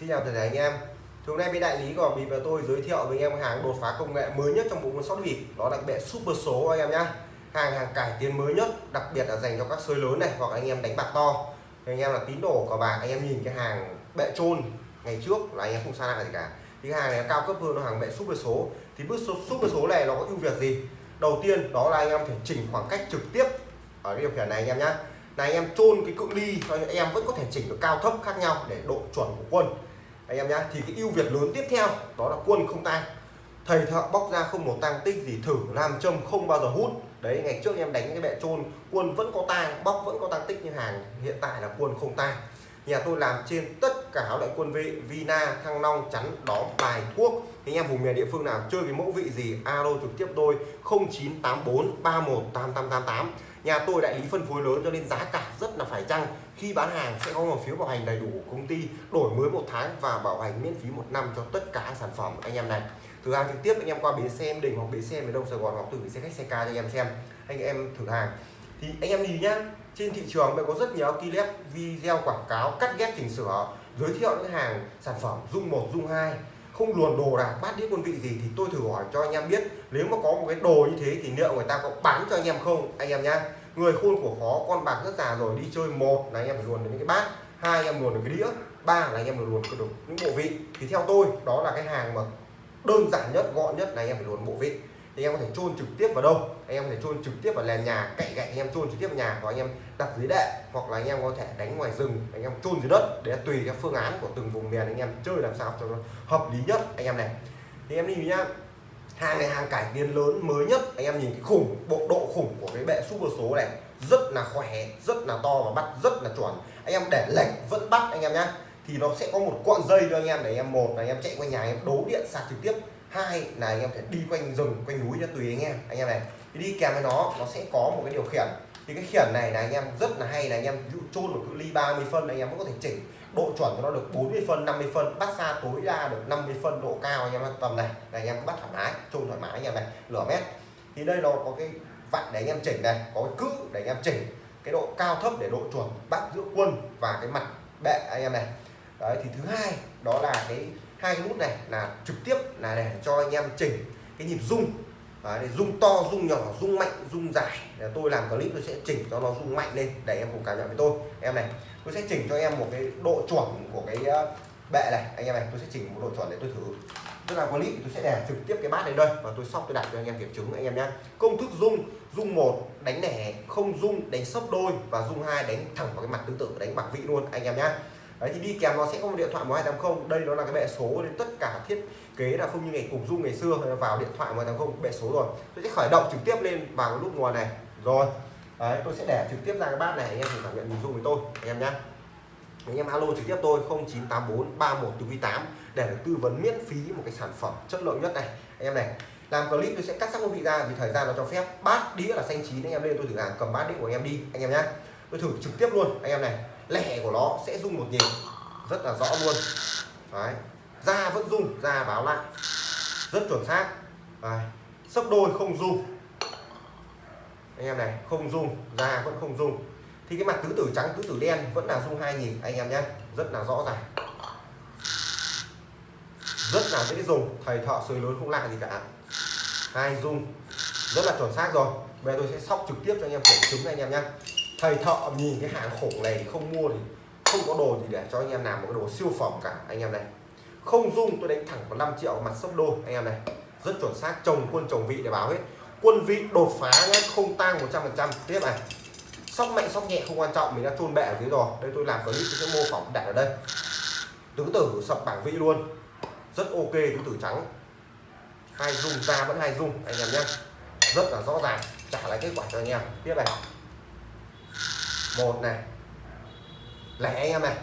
Xin chào tất cả anh em. Hôm nay bên đại lý của bịp và tôi giới thiệu với anh em hàng đột phá công nghệ mới nhất trong bộ môn sóc bịp đó là bệ super số anh em nhé hàng hàng cải tiến mới nhất, đặc biệt là dành cho các sới lớn này hoặc anh em đánh bạc to. Anh em là tín đồ của bạc anh em nhìn cái hàng bệ trôn ngày trước là anh em không xa lạ gì cả. Thì cái hàng này cao cấp hơn nó hàng bệ super số. Thì bước số, super số này nó có ưu việt gì? Đầu tiên, đó là anh em thể chỉnh khoảng cách trực tiếp ở cái điều khiển này anh em nhé là anh em chôn cái cự ly cho anh em vẫn có thể chỉnh được cao thấp khác nhau để độ chuẩn của quân anh em nhá, thì cái ưu việt lớn tiếp theo đó là quân không tang. Thầy thợ bóc ra không một tang tích gì, thử làm châm không bao giờ hút. Đấy, ngày trước em đánh cái bệ trôn quân vẫn có tang, bóc vẫn có tang tích như hàng, hiện tại là quân không tang. Nhà tôi làm trên tất cả các loại quân vị, vina, thăng long, chắn, đóm, bài, thuốc. Anh em vùng miền địa phương nào chơi cái mẫu vị gì, alo trực tiếp tôi 0984 318888 nhà tôi đại lý phân phối lớn cho nên giá cả rất là phải chăng khi bán hàng sẽ có một phiếu bảo hành đầy đủ của công ty, đổi mới một tháng và bảo hành miễn phí một năm cho tất cả sản phẩm anh em này. Thử hàng trực tiếp anh em qua bến xe em đình hoặc bến xe miền đông sài gòn hoặc từ bến xe khách xe ca cho anh em xem, anh em thử hàng. Thì anh em nhìn nhá, trên thị trường bây có rất nhiều clip video quảng cáo cắt ghép chỉnh sửa, giới thiệu những hàng sản phẩm dung một, dung hai, không luồn đồ đạc bát đĩa quân vị gì thì tôi thử hỏi cho anh em biết. Nếu mà có một cái đồ như thế thì liệu người ta có bán cho anh em không, anh em nhá? Người khôn của khó con bạc rất già rồi đi chơi một là anh em phải luồn được những cái bát hai anh em luồn được cái đĩa ba là anh em phải luồn được những bộ vị thì theo tôi đó là cái hàng mà đơn giản nhất gọn nhất là anh em phải luồn bộ vị thì anh em có thể chôn trực tiếp vào đâu anh em có thể chôn trực tiếp vào nền nhà cậy gậy anh em chôn trực tiếp vào nhà hoặc anh em đặt dưới đệm hoặc là anh em có thể đánh ngoài rừng anh em chôn dưới đất để tùy theo phương án của từng vùng miền anh em chơi làm sao cho nó hợp lý nhất anh em này thì em đi nhá hàng này hàng cải tiến lớn mới nhất anh em nhìn cái khủng bộ độ khủng của cái bệ super số này rất là khỏe rất là to và bắt rất là chuẩn anh em để lệch vẫn bắt anh em nhá thì nó sẽ có một cuộn dây cho anh em để anh em một là anh em chạy quanh nhà anh em đấu điện sạc trực tiếp hai là anh em phải đi quanh rừng quanh núi cho tùy anh em anh em này thì đi kèm với nó nó sẽ có một cái điều khiển thì cái khiển này là anh em rất là hay là anh em dụ chôn một cự ly 30 phân anh em vẫn có thể chỉnh độ chuẩn cho nó được 40 phân 50 phân. Bắt xa tối đa được 50 phân độ cao anh em tầm này này anh em bắt thoải mái chôn thoải mái anh em này lửa mét. Thì đây nó có cái vặn để anh em chỉnh này có cái cữ để anh em chỉnh cái độ cao thấp để độ chuẩn bắt giữa quân và cái mặt bệ anh em này. Đấy thì thứ hai đó là cái hai cái nút này là trực tiếp là để cho anh em chỉnh cái nhịp rung. Đấy, để rung to rung nhỏ rung mạnh rung dài. Để tôi làm clip tôi sẽ chỉnh cho nó rung mạnh lên để em cùng cảm nhận với tôi. Em này tôi sẽ chỉnh cho em một cái độ chuẩn của cái ờ, bệ này. Anh em này, tôi sẽ chỉnh một độ chuẩn để tôi thử. Tức là có clip tôi sẽ để trực tiếp cái bát này đây và tôi sóc tôi đặt cho anh em kiểm chứng, anh em nhé công thức rung rung một đánh lẻ không rung đánh sấp đôi và rung hai đánh thẳng vào cái mặt tương tự, đánh bạc vị luôn, anh em nhé đấy, thì đi kèm nó sẽ có một điện thoại 1280 đây nó là cái bệ số nên tất cả thiết kế là không như ngày cùng dung ngày xưa, vào điện thoại 1280 bệ số rồi. Tôi sẽ khởi động trực tiếp lên vào lúc nút nguồn này. Rồi đấy, tôi sẽ để trực tiếp ra cái bát này, anh em thử cảm nhận nhìn dung với tôi, anh em nhé anh em alo trực tiếp tôi 0984 31 từ 8 để được tư vấn miễn phí một cái sản phẩm chất lượng nhất này. Anh em này, làm clip tôi sẽ cắt sắc vị ra vì thời gian nó cho phép. Bát đĩa là xanh chín, anh em lên tôi thử hàng cầm bát đĩa của anh em đi, anh em nhé tôi thử trực tiếp luôn, anh em này. Lẻ của nó sẽ rung một nhịp, rất là rõ luôn. Đấy, da vẫn rung, da báo lại, rất chuẩn xác. Đấy. sấp đôi không rung anh em này, không dung ra vẫn không dung thì cái mặt tứ tử trắng, tứ tử đen vẫn là dung hai nhịp anh em nhé. Rất là rõ ràng. Rất là dễ dùng, thầy thợ sới lớn không lạ gì cả. Hai dung rất là chuẩn xác rồi. Bây giờ tôi sẽ sóc trực tiếp cho anh em kiểm chứng anh em nhé. Thầy thợ nhìn cái hàng khủng này không mua thì không có đồ gì để cho anh em làm một cái đồ siêu phẩm cả, anh em này. Không dung tôi đánh thẳng vào 5 triệu mặt sấp đôi, anh em này. Rất chuẩn xác chồng quân chồng vị để báo hết quân vị đột phá nhé không tăng 100% tiếp này, sóc mạnh sóc nhẹ không quan trọng, mình đã chôn bẹ ở dưới rồi. Đây tôi làm clip, tôi sẽ mô phỏng đặt ở đây. Tứ tử sập bảng vị luôn. Rất ok, tứ tử trắng. Hai dung, ra vẫn hai dung, anh em nhé rất là rõ ràng, trả lại kết quả cho anh em. Tiếp này. Một này. Lẻ anh em này.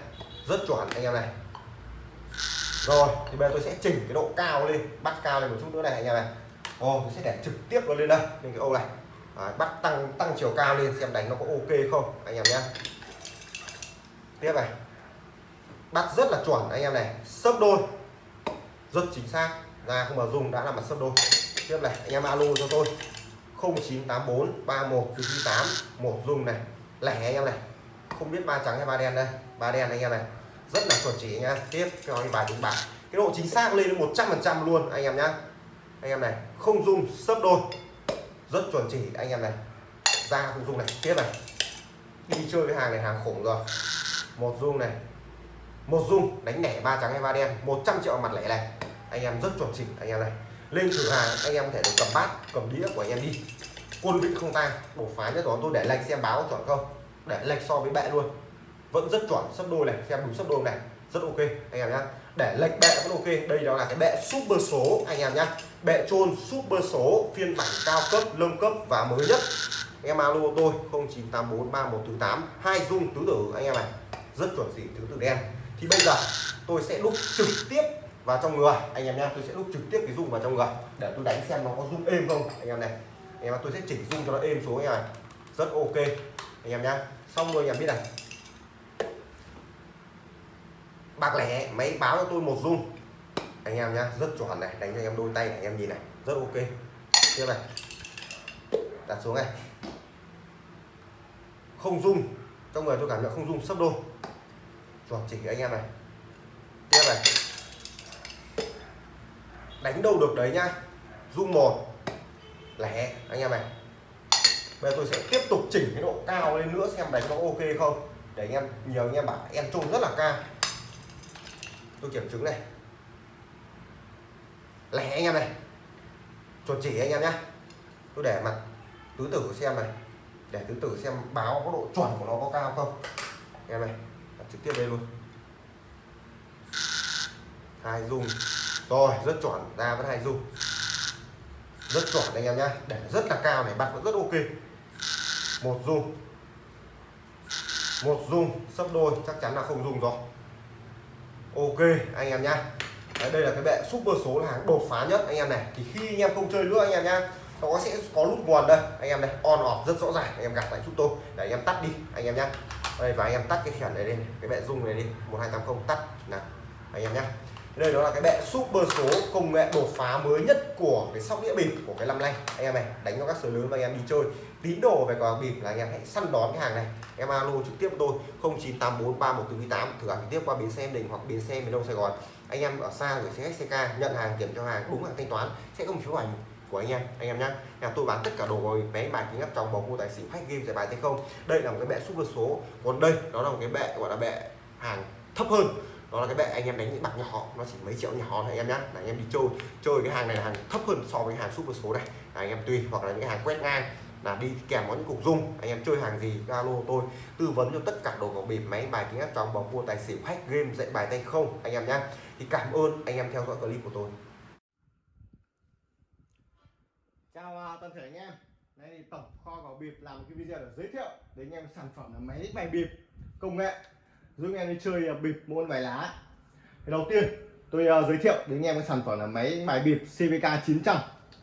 Rất chuẩn anh em này. Rồi, thì bây giờ tôi sẽ chỉnh cái độ cao lên, bắt cao lên một chút nữa này anh em này. Ồ, tôi sẽ để trực tiếp nó lên đây lên cái ô này. Đấy, bắt tăng tăng chiều cao lên xem đánh nó có ok không anh em nhé. Tiếp này. Bắt rất là chuẩn anh em này. Sấp đôi. Rất chính xác. Ra không mà dùng đã là mặt sấp đôi. Tiếp này anh em alo cho tôi. 0984 31 8 một dùng này. Lẻ anh em này. Không biết ba trắng hay ba đen đây. Ba đen anh em này. Rất là chuẩn chỉ nha tiếp cho anh bài đúng bài cái độ chính xác lên đến 100 phần trăm luôn anh em nhá anh em này, không dung sấp đôi. Rất chuẩn chỉ, anh em này. Ra không dung này, tiếp này. Đi chơi với hàng này, hàng khủng rồi. Một dung này. Một dung đánh lẻ ba trắng hay ba đen. 100 triệu mặt lẻ này. Anh em rất chuẩn chỉnh anh em này. Lên thử hàng, anh em có thể được cầm bát, cầm đĩa của anh em đi. Quân vị không tang bổ phá nhất đó tôi để lệch xem báo chuẩn không. Để lệch so với bệ luôn. Vẫn rất chuẩn, sấp đôi này, xem đúng sấp đôi này. Rất ok, anh em nhá. Để lệch bệ vẫn ok, đây đó là cái bệ super số, anh em nhá bệ trôn super số, phiên bản cao cấp nâng cấp và mới nhất. Em alo tôi 09843148 hai dung tứ tử, anh em này. Rất chuẩn chỉ tứ tử đen. Thì bây giờ, tôi sẽ đúc trực tiếp vào trong người. Anh em nha tôi sẽ đúc trực tiếp cái dung vào trong người. Để tôi đánh xem nó có dung êm không, anh em này. Anh em tôi sẽ chỉnh dung cho nó êm xuống, anh em này. Rất ok, anh em nhá. Xong rồi, anh em biết này. Bạc lẻ, máy báo cho tôi một dung anh em nhá, rất chuẩn này, đánh cho anh em đôi tay này, anh em nhìn này, rất ok. Tiếp này. Đặt xuống này. Không rung trong người tôi cảm nhận không rung, sấp đôi. Chuẩn chỉ anh em này. Tiếp này. Đánh đâu được đấy nhá. Rung một. Lẻ, anh em này. Bây giờ tôi sẽ tiếp tục chỉnh cái độ cao lên nữa xem đánh có ok không. Để anh em, nhiều anh em bảo, em trung rất là cao. Tôi kiểm chứng này lẻ anh em này. Chuẩn chỉ anh em nhé tôi để mặt tứ tử xem này. Để tứ tử xem báo có độ chuẩn của nó có cao không. Anh em này đặt trực tiếp đây luôn. Hai dung rồi rất chuẩn. Ra vẫn hai dung rất chuẩn anh em nhé, để rất là cao này bạn vẫn rất ok. Một dung một dung sấp đôi chắc chắn là không dung rồi. Ok anh em nhé. Đấy, đây là cái bệ super số là hàng đột phá nhất anh em này. Thì khi anh em không chơi nữa anh em nhá nó sẽ có nút nguồn đây. Anh em này on off rất rõ ràng anh em gặp lại giúp tôi. Để anh em tắt đi anh em nhá. Đây và anh em tắt cái khiển này đi cái bệ dung này đi. 1280 tắt. Nè anh em nhá. Đây đó là cái bệ super số công nghệ đột phá mới nhất của cái sóc đĩa bịp của cái năm nay. Anh em này đánh cho các sới lớn và anh em đi chơi tín đồ về cờ bịp là anh em hãy săn đón cái hàng này. Em alo trực tiếp tôi 09843148 thử hàng trực tiếp qua bến xe đình hoặc bến xe miền đông sài gòn. Anh em ở xa gửi xe SCK nhận hàng kiểm cho hàng đúng hàng thanh toán, sẽ không phiếu ảnh của anh em anh em nhé nhà tôi bán tất cả đồ rồi, máy bài kính áp trong bầu cua tài xỉu khách game, giải bài thế không. Đây là một cái bệ super số. Còn đây, đó là một cái bệ gọi là bệ hàng thấp hơn. Đó là cái bệ anh em đánh những bạc nhỏ, nó chỉ mấy triệu nhỏ thôi anh em nhé là anh em đi chơi chơi cái hàng này là hàng thấp hơn so với hàng super số này. Là anh em tùy, hoặc là những cái hàng quét ngang là đi kèm có những cục dung anh em chơi hàng gì alo tôi tư vấn cho tất cả đồ cầu bịp máy bài kính áp trong bóng mua tài xỉu hack game dạy bài tay không anh em nhé thì cảm ơn anh em theo dõi clip của tôi. Chào à, toàn thể anh em. Đây thì tổng kho vào bịp làm một cái video để giới thiệu đến anh em sản phẩm là máy bài bịp công nghệ giúp anh em đi chơi à, bịp môn bài lá. Thì đầu tiên tôi uh, giới thiệu đến anh em cái sản phẩm là máy bài bịp CVK 900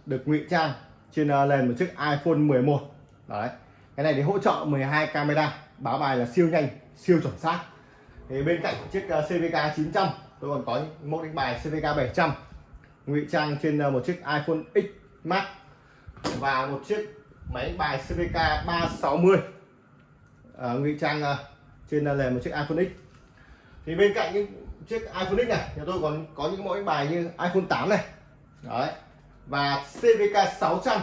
được ngụy trang trên nền một chiếc iPhone 11 đấy. Cái này để hỗ trợ 12 camera. Báo bài là siêu nhanh siêu chuẩn xác. Thì bên cạnh chiếc ờ, CVK 900 tôi còn có một đánh bài CVK 700 ngụy trang trên ờ, một chiếc iPhone X Max và một chiếc máy đánh bài CVK 360 à, ngụy trang ờ, trên nền một chiếc iPhone X. Thì bên cạnh những chiếc iPhone X này nhà tôi còn có những mẫu đánh bài như iPhone 8 này. Đấy và CVK 600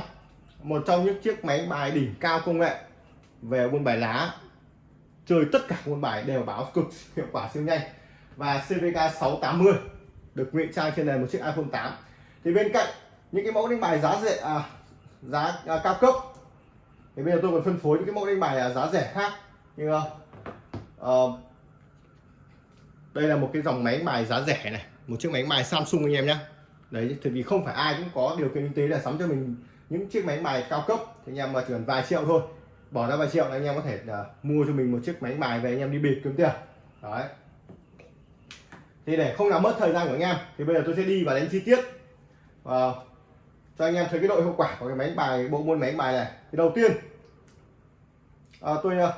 một trong những chiếc máy bài đỉnh cao công nghệ về buôn bài lá. Chơi tất cả môn bài đều báo cực hiệu quả siêu nhanh. Và CVK 680 được ngụy trang trên nền một chiếc iPhone 8 thì bên cạnh những cái mẫu đánh bài giá rẻ à, giá à, cao cấp thì bây giờ tôi còn phân phối những cái mẫu đánh bài à, giá rẻ khác như uh, đây là một cái dòng máy bài giá rẻ này một chiếc máy bài Samsung anh em nhé đấy thì vì không phải ai cũng có điều kiện kinh tế để sắm cho mình những chiếc máy bài cao cấp thì anh em mà chỉ cần vài triệu thôi bỏ ra vài triệu là anh em có thể uh, mua cho mình một chiếc máy bài về anh em đi bịp kiếm tiền. Đấy. Thì để không làm mất thời gian của anh em thì bây giờ tôi sẽ đi và đánh chi tiết uh, cho anh em thấy cái độ hiệu quả của cái máy bài bộ môn máy bài này. Thì đầu tiên à, tôi uh,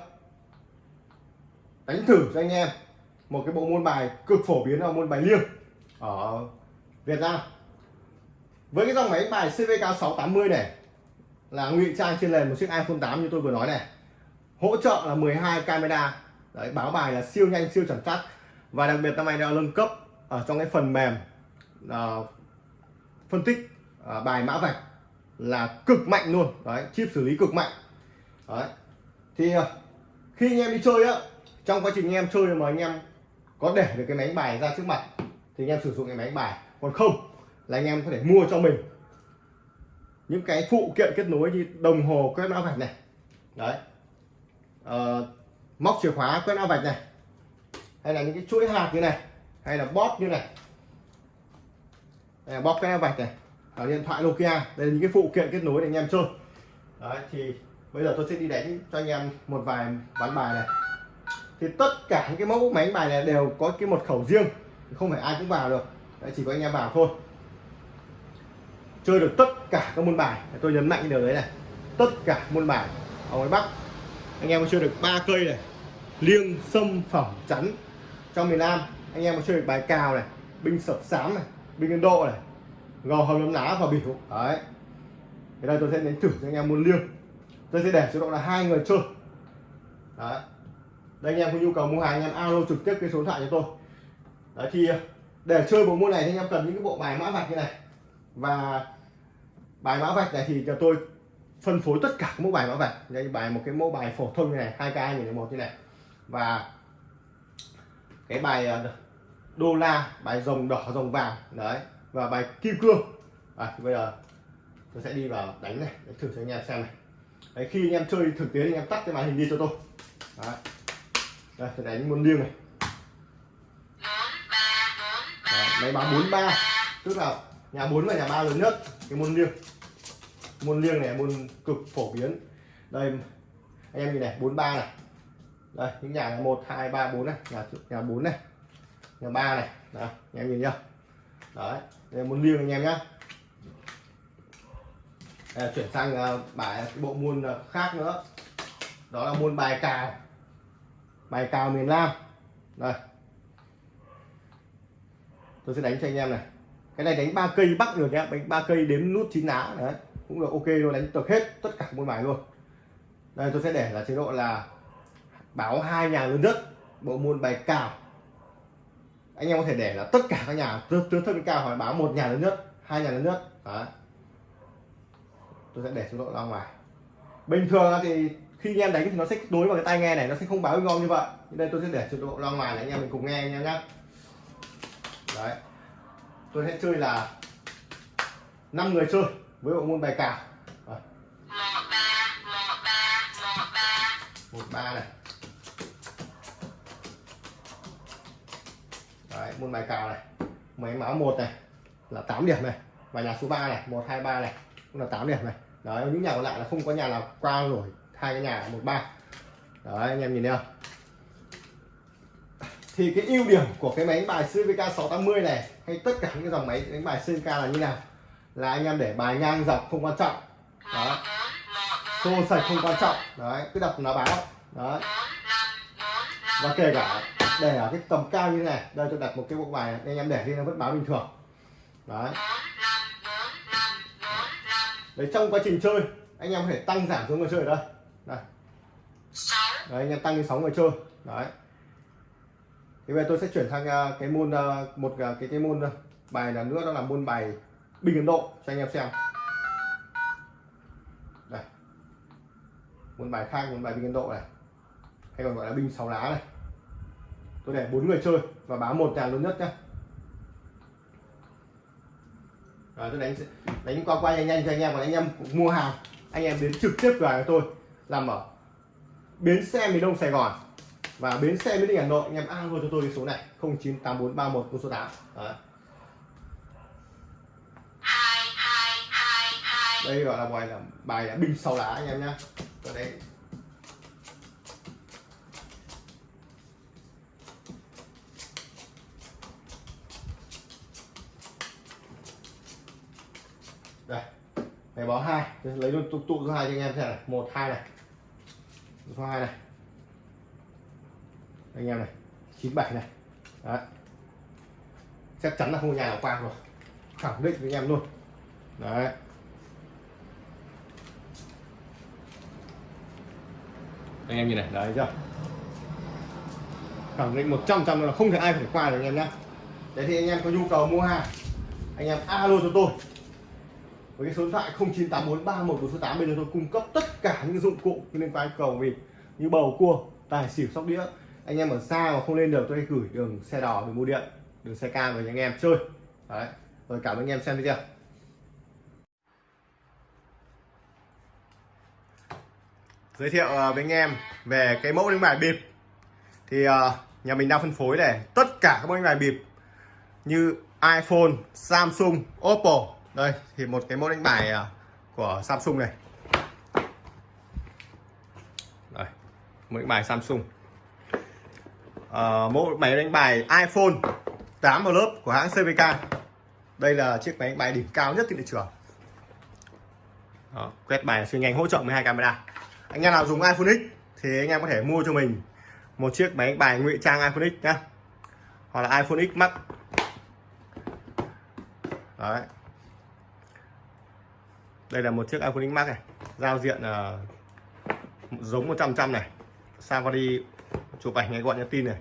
đánh thử cho anh em một cái bộ môn bài cực phổ biến là môn bài liêng ở Việt Nam với cái dòng máy bài CVK 680 này là ngụy trang trên nền một chiếc iPhone 8 như tôi vừa nói này. Hỗ trợ là 12 camera. Đấy báo bài là siêu nhanh siêu chuẩn xác. Và đặc biệt năm nay đã nâng cấp ở trong cái phần mềm uh, phân tích uh, bài mã vạch là cực mạnh luôn. Đấy chip xử lý cực mạnh. Đấy thì uh, khi anh em đi chơi á trong quá trình anh em chơi mà anh em có để được cái máy bài ra trước mặt thì anh em sử dụng cái máy bài. Còn không là anh em có thể mua cho mình. Những cái phụ kiện kết nối như đồng hồ quét mã vạch này. Đấy. Ờ, móc chìa khóa quét mã vạch này. Hay là những cái chuỗi hạt như này hay là bóp như này. Đây là bóp quét mã vạch này. Ở điện thoại Nokia. Đây là những cái phụ kiện kết nối để anh em chơi. Đấy thì bây giờ tôi sẽ đi đánh cho anh em một vài ván bài này. Thì tất cả những cái mẫu máy bài này đều có cái mật khẩu riêng. Không phải ai cũng vào được. Đấy, chỉ có anh em vào thôi chơi được tất cả các môn bài. Tôi nhấn mạnh điều đấy này. Tất cả môn bài ở ngoài Bắc. Anh em có chơi được ba cây này. Liêng, sâm, phẩm, chắn. Trong miền Nam, anh em có chơi được bài cào này, binh sập sám này, binh Ấn Độ này, gò hầm nấm lá và biểu. Đấy. Thế đây tôi sẽ đến thử cho anh em môn liêng. Tôi sẽ để chế độ là hai người chơi. Đấy. Đây anh em có nhu cầu mua hàng, anh em alo trực tiếp cái số điện thoại cho tôi. Đấy, thì, để chơi bộ môn này thì anh em cần những cái bộ bài mã vạch như này và bài mã vạch này thì cho tôi phân phối tất cả các mẫu bài mã vạch. Đây bài một cái mẫu bài phổ thông như này hai k hai một như này. Và cái bài ờ, đô la bài rồng đỏ rồng vàng đấy. Và bài kim cương. À, bây giờ tôi sẽ đi vào đánh này để thử cho anh em xem này. Đấy, khi anh em chơi thực tế anh em tắt cái màn hình đi cho tôi. Đấy. đây tôi đánh môn liêng này. Đấy, máy báo 43 tức là nhà 4 và nhà 3 lớn nhất. Cái môn liêng. Môn liêng này môn cực phổ biến. Đây anh em nhìn này 43 này. Đây những nhà là 1 2 3 4 này. Nhà nhà 4 này. Nhà 3 này. Đó, anh em nhìn nhá. Đấy đây là môn liêng anh em nhá. Đây, chuyển sang uh, bài bộ môn uh, khác nữa. Đó là môn bài cào. Bài cào miền Nam. Đây. Tôi sẽ đánh cho anh em này cái này đánh ba cây bắc được nhé đánh ba cây đếm nút chín lá. Đấy. Cũng được, ok luôn, đánh được hết tất cả môn bài luôn. Đây, tôi sẽ để là chế độ là báo hai nhà lớn nhất, bộ môn bài cào anh em có thể để là tất cả các nhà từ từ thân cao hỏi báo một nhà lớn nhất, hai nhà lớn nhất. Đấy. Tôi sẽ để chế độ ra ngoài. Bình thường thì khi anh em đánh thì nó sẽ đối vào cái tai nghe này, nó sẽ không báo ngon như vậy. Đây tôi sẽ để chế độ ra ngoài để anh em mình cùng nghe anh em nhé đấy tôi sẽ chơi là năm người chơi với bộ môn bài cào. Một ba này. Đấy, môn bài cào này. Máy máu một này là 8 điểm này. Và nhà số 3 này một hai ba này cũng là 8 điểm này. Đấy những nhà còn lại là không có nhà nào qua rồi hai cái nhà một ba. Đấy anh em nhìn thấy không? Thì cái ưu điểm của cái máy đánh bài CVK 680 này hay tất cả những cái dòng máy đánh bài CVK là như nào? Là anh em để bài ngang dọc không quan trọng. Đó. Xô sạch không quan trọng. Đấy cứ đập nó báo. Đấy. Và kể cả để ở cái tầm cao như này đây tôi đặt một cái bộ bài này, anh em để đi nó vẫn báo bình thường. Đấy. Đấy trong quá trình chơi anh em có thể tăng giảm số người chơi ở đây. Đây. Đấy anh em tăng đi 6 người chơi. Đấy thì bây giờ tôi sẽ chuyển sang à, cái môn à, một à, cái cái môn bài là nữa, đó là môn bài bình ấn độ, cho anh em xem. Đây. Môn bài khác, môn bài bình ấn độ này. Hay còn gọi là binh sáu lá này. Tôi để bốn người chơi và báo một nhà lớn nhất nhé rồi, tôi đánh đánh qua qua nhanh nhanh cho anh em, còn anh em mua hàng. Anh em đến trực tiếp cửa hàng tôi, làm ở bến xe miền đông sài gòn và bến xe miền đi hà nội, anh em alo cho tôi cái số này, không chín tám bốn ba một số tám. Đây gọi là bài là bài là binh sau lá anh em nhá. Ở đây đây này báo hai. Lấy luôn tụ tụ số hai cho anh em xem này. Một, hai này. Số hai này anh em này, chín bảy này. Đấy. chắc chắn là không có nhà nào qua rồi. Khẳng định với anh em luôn. Đấy. Anh em nhìn này, đấy, chưa? Khẳng định 100 trăm là không thể ai phải qua được anh em nhé đấy thì anh em có nhu cầu mua hàng, anh em alo cho tôi. Với cái số điện thoại 098431 số 8 bây giờ tôi cung cấp tất cả những dụng cụ liên quan cầu vì như bầu cua, tài xỉu sóc đĩa anh em ở xa mà không lên được tôi gửi đường xe đỏ đường mua điện đường xe cam về anh em chơi. Đấy rồi cảm ơn anh em xem video. Giới thiệu ờ, với anh em về cái mẫu đánh bài bịp. Thì ờ, nhà mình đang phân phối này tất cả các mẫu đánh bài bịp như iPhone, Samsung, Oppo. Đây thì một cái mẫu đánh bài ờ, của Samsung này. Đây mẫu đánh bài Samsung. Ờ, Mẫu máy đánh bài iPhone 8 lớp của hãng CVK đây là chiếc máy đánh bài đỉnh cao nhất trên thị trường. Đó, quét bài siêu nhanh hỗ trợ 12 camera. Anh em nào dùng iPhone X thì anh em có thể mua cho mình một chiếc máy đánh bài ngụy trang iPhone X nhá. Hoặc là iPhone X Max. Đấy. Đây là một chiếc iPhone X Max này giao diện uh, giống 100 trăm này. Sang qua đi chụp ảnh ngay gọi nhắn tin này.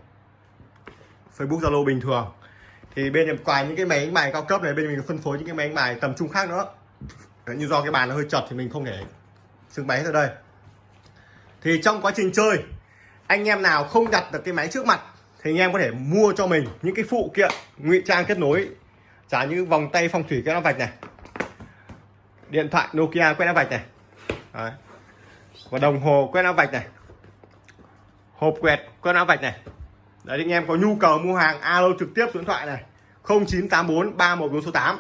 Facebook Zalo bình thường. Thì bên em quài những cái máy đánh bài cao cấp này bên mình phân phối những cái máy đánh bài tầm trung khác nữa. Đấy, như do cái bàn nó hơi chật thì mình không thể trưng bày ở đây. Thì trong quá trình chơi anh em nào không đặt được cái máy trước mặt thì anh em có thể mua cho mình những cái phụ kiện ngụy trang kết nối. Trả như vòng tay phong thủy quét áo vạch này điện thoại Nokia quét áo vạch này. Đấy. và đồng hồ quét áo vạch này hộp quẹt, quét áo vạch này. Đấy, anh em có nhu cầu mua hàng, alo trực tiếp số điện thoại này. 0984 314 số 8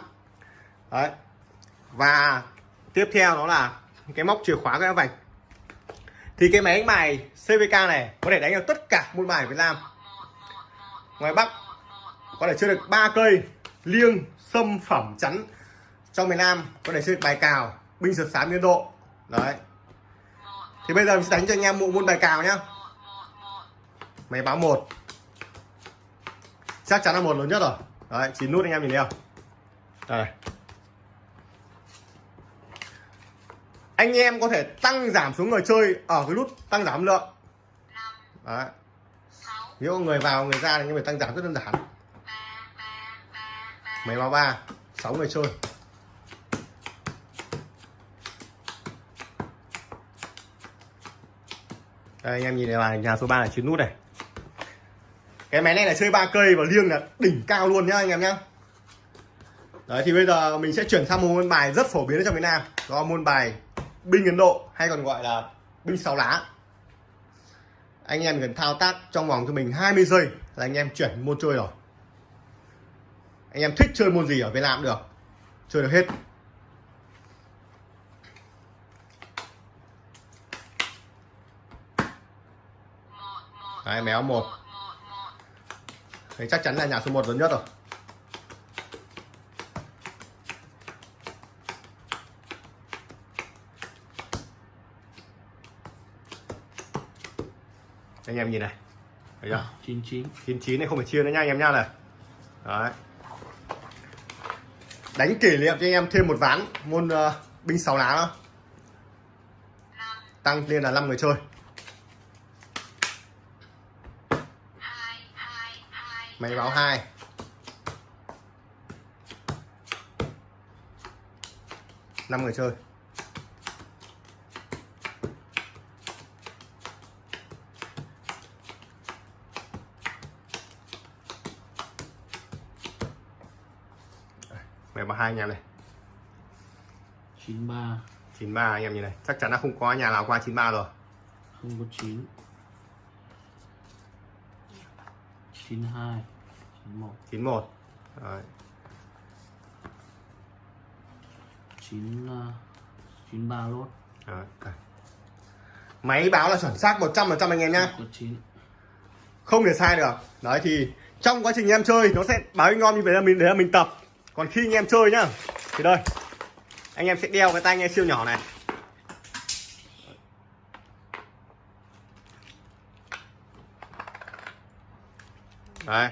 đấy. Và tiếp theo đó là cái móc chìa khóa quét áo vạch. Thì cái máy đánh bài CVK này có thể đánh được tất cả môn bài Việt Nam. Ngoài Bắc, có thể chơi được ba cây liêng xâm phẩm, chắn. Trong miền Nam, có thể chơi được bài cào, binh sượt sám, liên độ. Đấy. Thì bây giờ mình sẽ đánh cho anh em bộ môn bài cào nhá máy báo một. Chắc chắn là một lớn nhất rồi. Đấy, chín nút anh em nhìn thấy không? Đây. Anh em có thể tăng giảm số người chơi ở cái nút tăng giảm lượng. Đấy. Nếu người vào, người ra thì anh em phải tăng giảm rất đơn giản. Máy báo ba, sáu người chơi. Đây, anh em nhìn này là nhà số 3 là chín nút này cái máy này là chơi ba cây và liêng là đỉnh cao luôn nhá anh em nhá. Đấy thì bây giờ mình sẽ chuyển sang một môn bài rất phổ biến ở trong Việt Nam. Đó là môn bài binh Ấn Độ hay còn gọi là binh sáu lá. Anh em cần thao tác trong vòng cho mình 20 giây là anh em chuyển môn chơi rồi. Anh em thích chơi môn gì ở Việt Nam cũng được. Chơi được hết. Đấy, méo một. Đấy, chắc chắn là nhà số 1 lớn nhất rồi. Anh em nhìn này. Thấy chưa? 99 99 này không phải chia nữa nha anh em nha này. Đấy. Đánh kỷ niệm cho anh em thêm một ván môn uh, binh sáu lá. Đó tăng lên là 5 người chơi máy báo hai. Năm người chơi. Máy báo hai anh em này. 93 93 anh em nhìn này. Chắc chắn là không có nhà nào qua 93 rồi. Không có 9 92 91 91 Đấy. 9 uh, 93 lốt. Đấy. máy báo là chuẩn xác 100% anh em nhá. Có 9 không thể sai được. Đấy thì trong quá trình em chơi nó sẽ báo anh em như vậy là mình để là mình tập. Còn khi anh em chơi nhá thì đây. Anh em sẽ đeo cái tai nghe siêu nhỏ này đấy